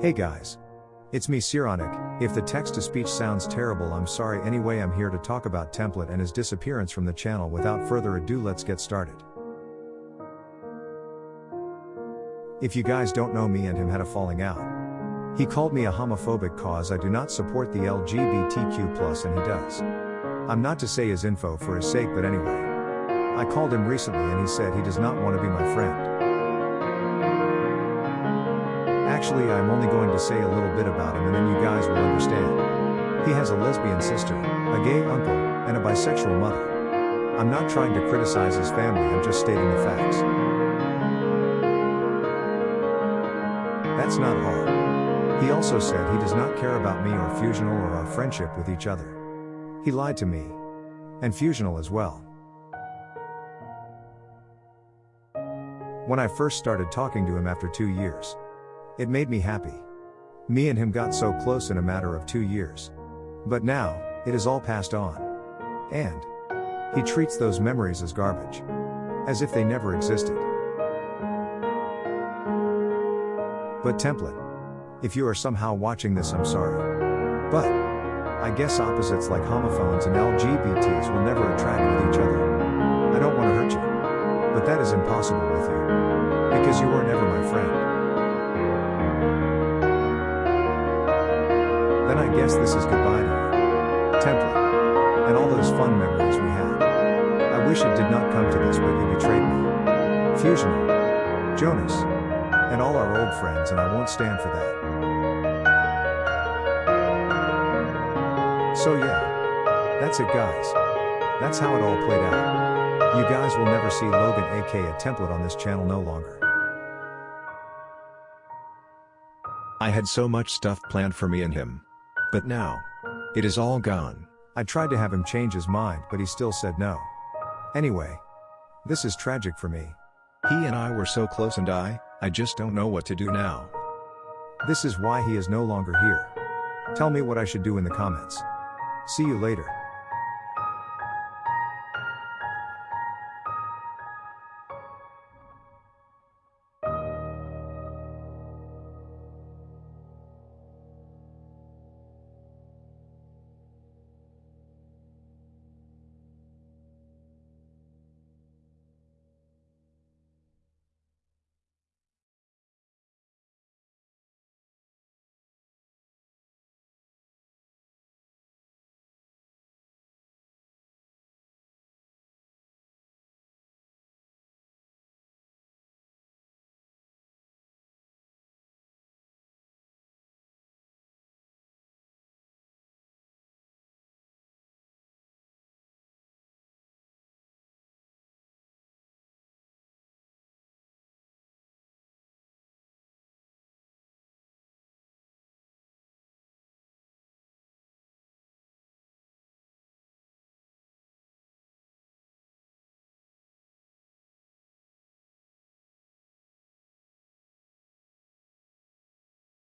Hey guys. It's me Sironic. If the text to speech sounds terrible, I'm sorry anyway. I'm here to talk about Template and his disappearance from the channel. Without further ado, let's get started. If you guys don't know me and him had a falling out. He called me a homophobic cause I do not support the LGBTQ and he does. I'm not to say his info for his sake but anyway. I called him recently and he said he does not want to be my friend. Actually, I'm only going to say a little bit about him and then you guys will understand. He has a lesbian sister, a gay uncle, and a bisexual mother. I'm not trying to criticize his family, I'm just stating the facts. That's not hard. He also said he does not care about me or Fusional or our friendship with each other. He lied to me. And Fusional as well. When I first started talking to him after two years, it made me happy. Me and him got so close in a matter of two years. But now, it is all passed on. And he treats those memories as garbage. As if they never existed. But template. If you are somehow watching this, I'm sorry. But, I guess opposites like homophones and LGBTs will never attract with each other. I don't want to hurt you. But that is impossible with you. Because you were never I guess this is goodbye to you. Template. And all those fun memories we had. I wish it did not come to this, but you betrayed me. Fusional. Jonas and all our old friends, and I won't stand for that. So, yeah. That's it, guys. That's how it all played out. You guys will never see Logan aka a template on this channel no longer. I had so much stuff planned for me and him. But now, it is all gone. I tried to have him change his mind, but he still said no. Anyway, this is tragic for me. He and I were so close, and I, I just don't know what to do now. This is why he is no longer here. Tell me what I should do in the comments. See you later.